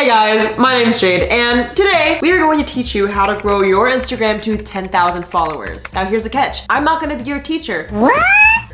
Hey guys, my name's Jade and today we are going to teach you how to grow your Instagram to 10,000 followers. Now here's the catch. I'm not gonna be your teacher. What?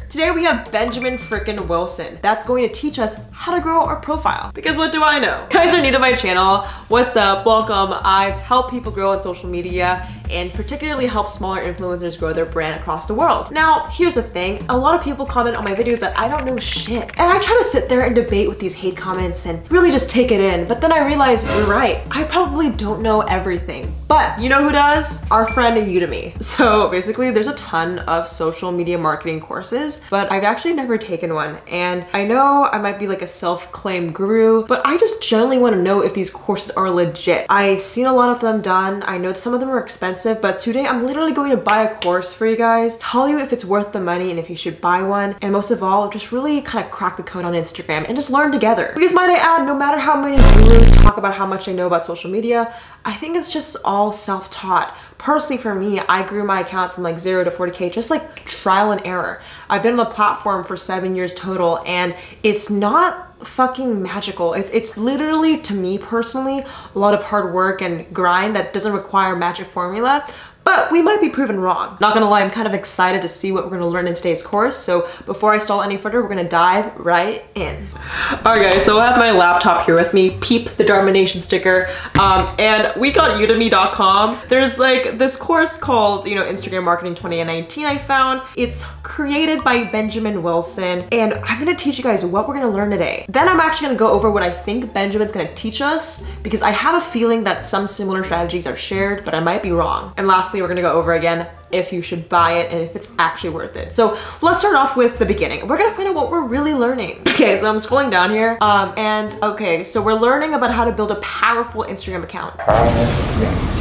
Today we have Benjamin frickin' Wilson. That's going to teach us how to grow our profile. Because what do I know? Guys are new to my channel. What's up? Welcome. I've helped people grow on social media and particularly help smaller influencers grow their brand across the world. Now, here's the thing. A lot of people comment on my videos that I don't know shit. And I try to sit there and debate with these hate comments and really just take it in. But then I realize you're right. I probably don't know everything. But you know who does? Our friend Udemy. So basically there's a ton of social media marketing courses, but I've actually never taken one. And I know I might be like a self-claimed guru, but I just generally want to know if these courses are legit. I've seen a lot of them done. I know some of them are expensive expensive, but today I'm literally going to buy a course for you guys, tell you if it's worth the money and if you should buy one, and most of all, just really kind of crack the code on Instagram and just learn together. Because might I add, no matter how many gurus talk about how much they know about social media, I think it's just all self-taught. Personally for me, I grew my account from like zero to 40K, just like trial and error. I've been on the platform for seven years total and it's not fucking magical. It's, it's literally, to me personally, a lot of hard work and grind that doesn't require magic formula, but we might be proven wrong. Not gonna lie, I'm kind of excited to see what we're gonna learn in today's course. So before I stall any further, we're gonna dive right in. All right guys, so I have my laptop here with me, peep the Dharma Nation sticker. Um, and we got udemy.com. There's like this course called, you know, Instagram Marketing 2019 I found. It's created by Benjamin Wilson. And I'm gonna teach you guys what we're gonna learn today. Then I'm actually gonna go over what I think Benjamin's gonna teach us because I have a feeling that some similar strategies are shared, but I might be wrong. And lastly, we're gonna go over again if you should buy it and if it's actually worth it. So let's start off with the beginning. We're gonna find out what we're really learning. Okay, so I'm scrolling down here. Um, and okay, so we're learning about how to build a powerful Instagram account.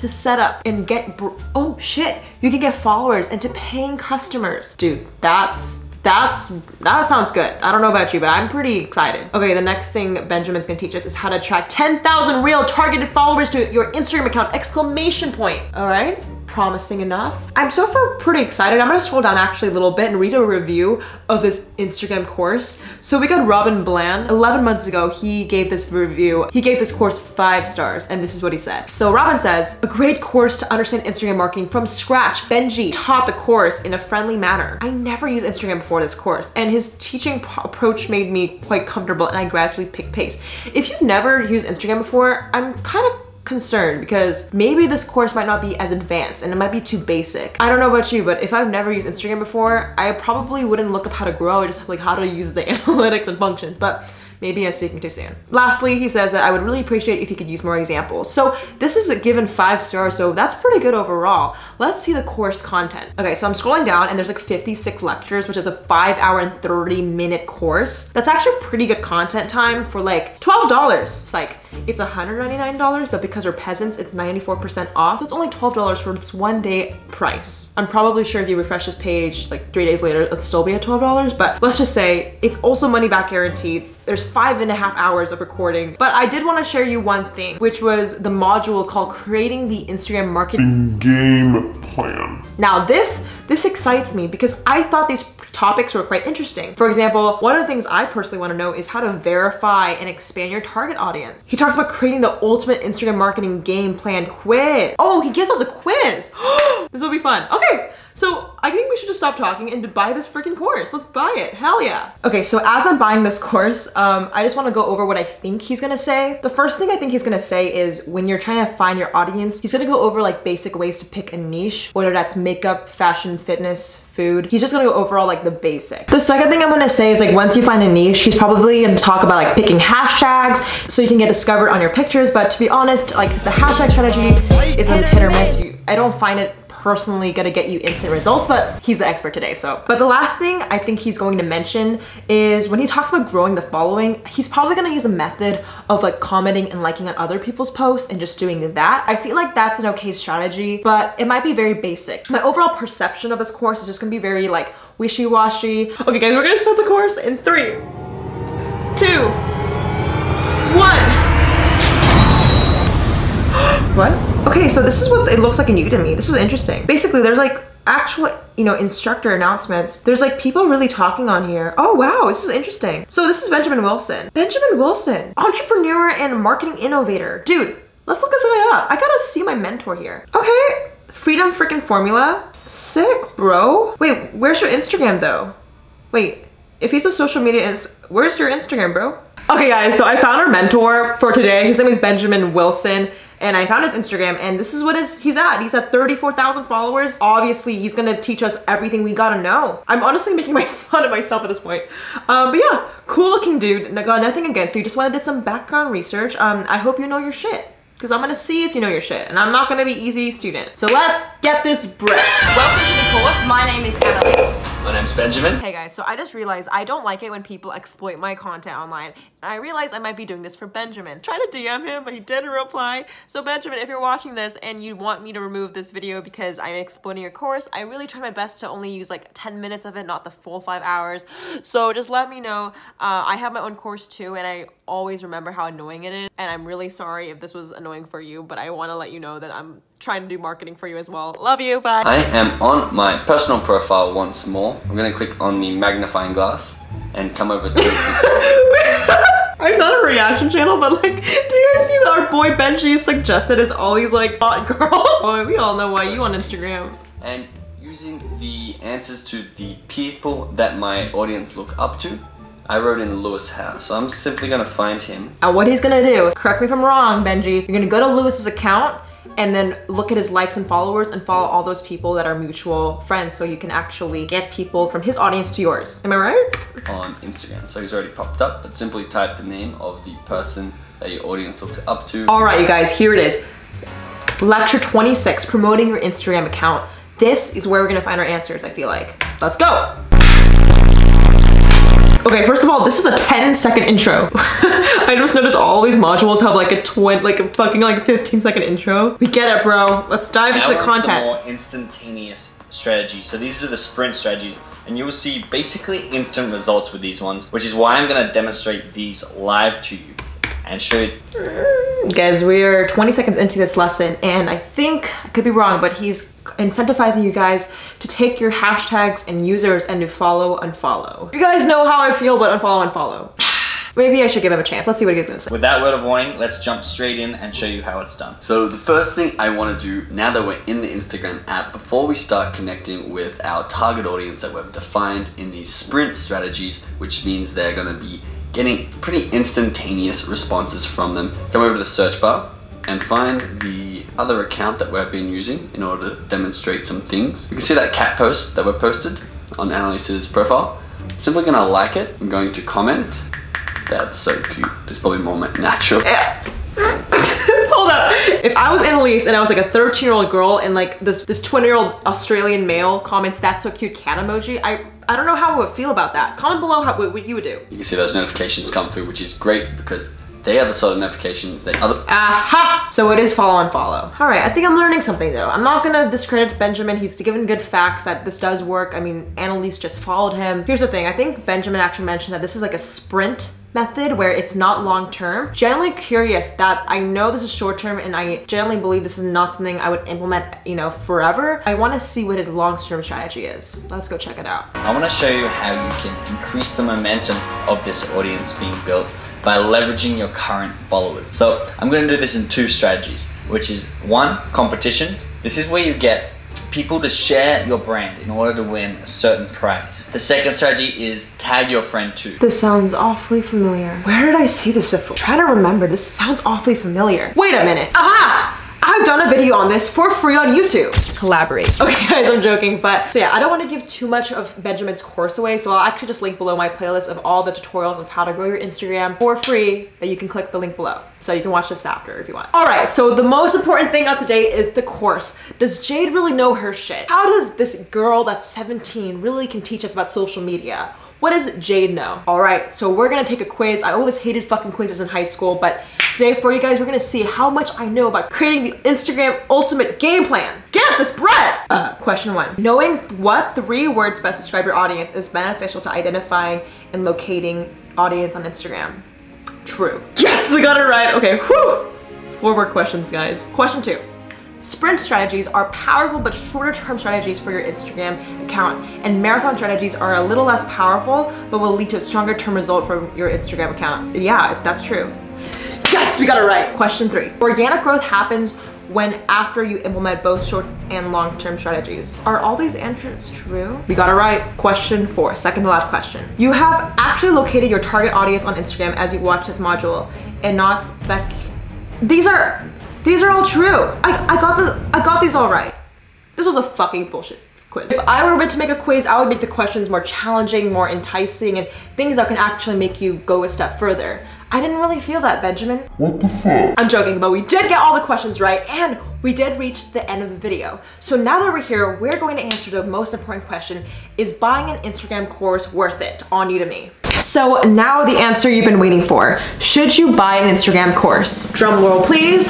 To set up and get, oh shit, you can get followers and to paying customers. Dude, that's that's that sounds good. I don't know about you but i'm pretty excited. Okay the next thing benjamin's gonna teach us is how to attract 10,000 real targeted followers to your instagram account exclamation point. All right promising enough. I'm so far pretty excited. I'm gonna scroll down actually a little bit and read a review of this Instagram course. So we got Robin Bland. 11 months ago, he gave this review. He gave this course five stars and this is what he said. So Robin says, a great course to understand Instagram marketing from scratch. Benji taught the course in a friendly manner. I never used Instagram before this course and his teaching approach made me quite comfortable and I gradually picked pace. If you've never used Instagram before, I'm kind of concerned because maybe this course might not be as advanced and it might be too basic. I don't know about you, but if I've never used Instagram before, I probably wouldn't look up how to grow, I just like how to use the analytics and functions. But Maybe I'm speaking too soon. Lastly, he says that I would really appreciate if you could use more examples. So this is a given five stars, so that's pretty good overall. Let's see the course content. Okay, so I'm scrolling down and there's like 56 lectures, which is a five hour and 30 minute course. That's actually pretty good content time for like $12. It's like, it's $199, but because we're peasants, it's 94% off. So it's only $12 for this one day price. I'm probably sure if you refresh this page like three days later, it'll still be at $12, but let's just say it's also money back guaranteed there's five and a half hours of recording. But I did want to share you one thing, which was the module called creating the Instagram marketing game plan. Now this, this excites me because I thought these topics were quite interesting. For example, one of the things I personally want to know is how to verify and expand your target audience. He talks about creating the ultimate Instagram marketing game plan quiz. Oh, he gives us a quiz. Oh, this will be fun. Okay, so I think we should just stop talking and buy this freaking course. Let's buy it, hell yeah. Okay, so as I'm buying this course, um, I just wanna go over what I think he's gonna say. The first thing I think he's gonna say is when you're trying to find your audience, he's gonna go over like basic ways to pick a niche, whether that's makeup, fashion, fitness, food. He's just gonna go over all like the basic. The second thing I'm gonna say is like once you find a niche, he's probably gonna talk about like picking hashtags so you can get discovered on your pictures. But to be honest, like the hashtag strategy is a hit or miss. I don't find it personally gonna get you instant results, but he's the expert today, so. But the last thing I think he's going to mention is when he talks about growing the following, he's probably gonna use a method of like commenting and liking on other people's posts and just doing that. I feel like that's an okay strategy, but it might be very basic. My overall perception of this course is just gonna be very like wishy-washy. Okay guys, we're gonna start the course in three, two, one. what? Okay, so this is what it looks like in Udemy. This is interesting. Basically, there's like actual, you know, instructor announcements, there's like people really talking on here. Oh, wow, this is interesting. So this is Benjamin Wilson. Benjamin Wilson, entrepreneur and marketing innovator. Dude, let's look this guy up. I gotta see my mentor here. Okay, Freedom freaking Formula. Sick, bro. Wait, where's your Instagram though? Wait, if he's a social media is, where's your Instagram, bro? Okay guys, so I found our mentor for today. His name is Benjamin Wilson and I found his Instagram and this is what is he's at. He's at 34,000 followers. Obviously, he's gonna teach us everything we gotta know. I'm honestly making my fun of myself at this point. Um, but yeah, cool looking dude. Got nothing against you. Just wanted to did some background research. Um, I hope you know your shit because I'm gonna see if you know your shit and I'm not gonna be easy student. So let's get this bread. Welcome to the course. My name is Annalise. My name's Benjamin. Hey guys, so I just realized I don't like it when people exploit my content online. And I realized I might be doing this for Benjamin. Trying to DM him, but he didn't reply. So Benjamin, if you're watching this and you want me to remove this video because I'm exploiting your course, I really try my best to only use like 10 minutes of it, not the full five hours. So just let me know. Uh, I have my own course too, and I always remember how annoying it is. And I'm really sorry if this was annoying for you, but I want to let you know that I'm trying to do marketing for you as well. Love you, bye. I am on my personal profile once more. I'm gonna click on the magnifying glass and come over to I'm not a reaction channel, but like, do you guys see that our boy Benji suggested is all these like hot girls? Boy, we all know why you on Instagram. And using the answers to the people that my audience look up to, I wrote in Lewis Howes. So I'm simply gonna find him. And what he's gonna do, correct me if I'm wrong, Benji, you're gonna go to Lewis's account and then look at his likes and followers and follow all those people that are mutual friends so you can actually get people from his audience to yours. Am I right? On Instagram. So he's already popped up, but simply type the name of the person that your audience looks up to. All right, you guys, here it is. Lecture 26, promoting your Instagram account. This is where we're gonna find our answers, I feel like. Let's go. Okay, first of all, this is a 10 second intro. I just noticed all these modules have like a twin, like a fucking like 15 second intro. We get it, bro. Let's dive now into the content. more instantaneous strategy. So these are the sprint strategies and you will see basically instant results with these ones, which is why I'm gonna demonstrate these live to you and show you. Guys, we are 20 seconds into this lesson and I think, I could be wrong, but he's incentivizing you guys to take your hashtags and users and to follow and follow. You guys know how I feel about unfollow and follow. Maybe I should give him a chance. Let's see what he's gonna say. With that word of warning, let's jump straight in and show you how it's done. So the first thing I want to do now that we're in the Instagram app, before we start connecting with our target audience that we've defined in these sprint strategies, which means they're going to be getting pretty instantaneous responses from them. Come over to the search bar and find the other account that we've been using in order to demonstrate some things. You can see that cat post that we posted on Annalise's profile. Simply gonna like it. I'm going to comment. That's so cute. It's probably more natural. Yeah. Hold up. If I was Annalise and I was like a 13 year old girl and like this this 20 year old Australian male comments that's so cute cat emoji, I I don't know how I would feel about that. Comment below how, what you would do. You can see those notifications come through, which is great because they are the sort of notifications that other- Aha! So it is follow and follow. All right, I think I'm learning something though. I'm not gonna discredit Benjamin. He's given good facts that this does work. I mean, Annalise just followed him. Here's the thing. I think Benjamin actually mentioned that this is like a sprint method where it's not long term. Generally curious that I know this is short term and I generally believe this is not something I would implement, you know, forever. I want to see what his long term strategy is. Let's go check it out. I wanna show you how you can increase the momentum of this audience being built by leveraging your current followers. So I'm gonna do this in two strategies, which is one, competitions. This is where you get people to share your brand in order to win a certain prize. The second strategy is tag your friend too. This sounds awfully familiar. Where did I see this before? Try to remember. This sounds awfully familiar. Wait a minute. Aha! I've done a video on this for free on YouTube. Collaborate. Okay guys, I'm joking, but so yeah, I don't want to give too much of Benjamin's course away, so I'll actually just link below my playlist of all the tutorials of how to grow your Instagram for free that you can click the link below. So you can watch this after if you want. All right, so the most important thing of today is the course. Does Jade really know her shit? How does this girl that's 17 really can teach us about social media? What does Jade know? All right, so we're gonna take a quiz. I always hated fucking quizzes in high school, but today for you guys, we're gonna see how much I know about creating the Instagram ultimate game plan. Get this bread! Uh, question one. Knowing what three words best describe your audience is beneficial to identifying and locating audience on Instagram. True. Yes, we got it right. Okay, whew. Four more questions, guys. Question two. Sprint strategies are powerful but shorter term strategies for your Instagram account, and marathon strategies are a little less powerful but will lead to a stronger term result from your Instagram account. Yeah, that's true. Yes, we got it right. Question three. Organic growth happens when after you implement both short and long-term strategies. Are all these answers true? We got it right. Question four, second to last question. You have actually located your target audience on Instagram as you watch this module and not spec. These are, these are all true. I, I got the, I got these all right. This was a fucking bullshit quiz. If I were meant to make a quiz, I would make the questions more challenging, more enticing, and things that can actually make you go a step further. I didn't really feel that, Benjamin. What the fuck? I'm joking, but we did get all the questions right and we did reach the end of the video. So now that we're here, we're going to answer the most important question, is buying an Instagram course worth it on Udemy? So now the answer you've been waiting for. Should you buy an Instagram course? Drum roll, please.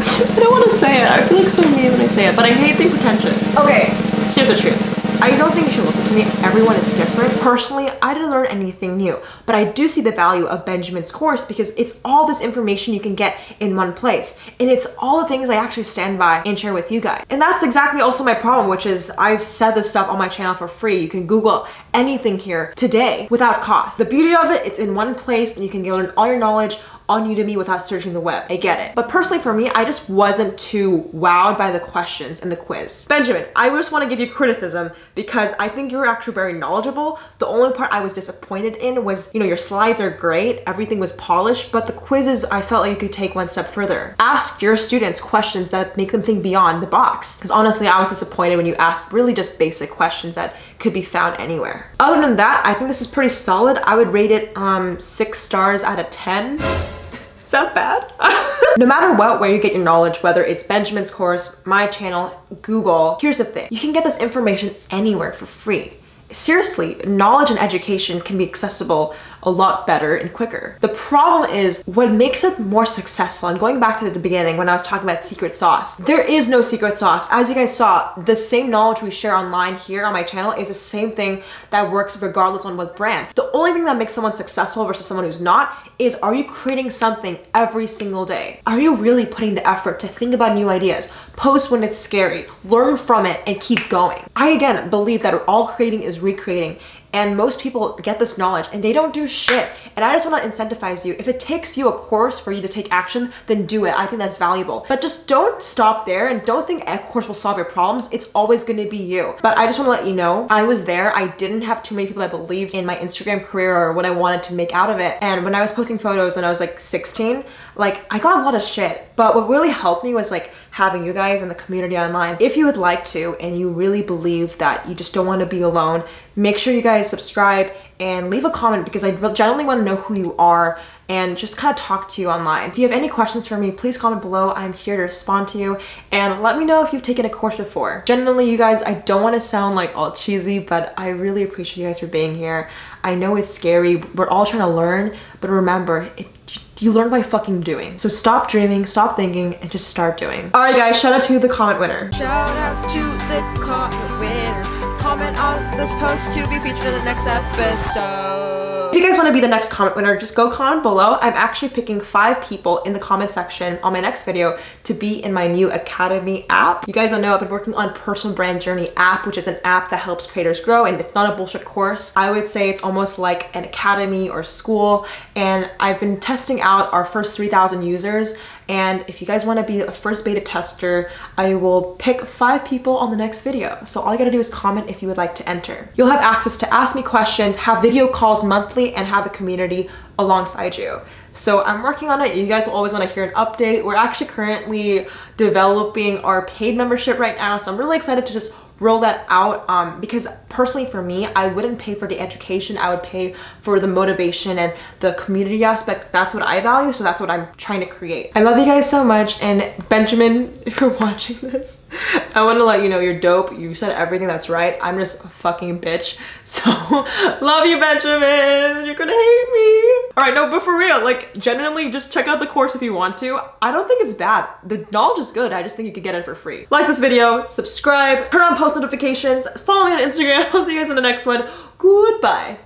I don't want to say it. I feel like so mean when I say it, but I hate being pretentious. Okay, here's the truth. I don't think you should listen to me. Everyone is different. Personally, I didn't learn anything new, but I do see the value of Benjamin's course because it's all this information you can get in one place. And it's all the things I actually stand by and share with you guys. And that's exactly also my problem, which is I've said this stuff on my channel for free. You can Google anything here today without cost. The beauty of it, it's in one place and you can learn all your knowledge on Udemy without searching the web. I get it. But personally for me, I just wasn't too wowed by the questions in the quiz. Benjamin, I just want to give you criticism because I think you're actually very knowledgeable. The only part I was disappointed in was, you know, your slides are great, everything was polished, but the quizzes I felt like you could take one step further. Ask your students questions that make them think beyond the box. Because honestly, I was disappointed when you asked really just basic questions that could be found anywhere. Other than that, I think this is pretty solid. I would rate it um, six stars out of 10. Is that bad? no matter what, where you get your knowledge, whether it's Benjamin's course, my channel, Google, here's the thing. You can get this information anywhere for free seriously, knowledge and education can be accessible a lot better and quicker. The problem is what makes it more successful, and going back to the beginning when I was talking about secret sauce, there is no secret sauce. As you guys saw, the same knowledge we share online here on my channel is the same thing that works regardless on what brand. The only thing that makes someone successful versus someone who's not is are you creating something every single day? Are you really putting the effort to think about new ideas, post when it's scary, learn from it, and keep going? I again believe that all creating is recreating and most people get this knowledge and they don't do shit. And i just want to incentivize you. If it takes you a course for you to take action then do it. I think that's valuable. But just don't stop there and don't think a course will solve your problems. It's always going to be you. But i just want to let you know i was there. I didn't have too many people that believed in my instagram career or what i wanted to make out of it. And when i was posting photos when i was like 16 like I got a lot of shit, but what really helped me was like having you guys in the community online. If you would like to and you really believe that you just don't want to be alone, make sure you guys subscribe and leave a comment because I generally want to know who you are and just kind of talk to you online. If you have any questions for me, please comment below. I'm here to respond to you and let me know if you've taken a course before. Generally, you guys, I don't want to sound like all cheesy, but I really appreciate you guys for being here. I know it's scary. We're all trying to learn, but remember, it you learn by fucking doing. So stop dreaming, stop thinking, and just start doing. All right, guys, shout out to the comment winner. Shout out to the comment winner. Comment on this post to be featured in the next episode. If you guys want to be the next comment winner, just go comment below. I'm actually picking five people in the comment section on my next video to be in my new Academy app. You guys don't know I've been working on Personal Brand Journey app, which is an app that helps creators grow and it's not a bullshit course. I would say it's almost like an academy or school and I've been testing out our first 3,000 users and if you guys want to be a first beta tester, I will pick five people on the next video. So all you gotta do is comment if you would like to enter. You'll have access to ask me questions, have video calls monthly, and have a community alongside you. So I'm working on it. You guys will always want to hear an update. We're actually currently developing our paid membership right now. So I'm really excited to just roll that out um, because personally for me, I wouldn't pay for the education. I would pay for the motivation and the community aspect. That's what I value. So that's what I'm trying to create. I love you guys so much. And Benjamin, if you're watching this, I want to let you know you're dope. You said everything that's right. I'm just a fucking bitch. So love you, Benjamin. You're gonna hate me. All right, no, but for real, like genuinely just check out the course if you want to. I don't think it's bad. The knowledge is good. I just think you could get it for free. Like this video, subscribe, turn on post post notifications, follow me on Instagram. I'll see you guys in the next one. Goodbye.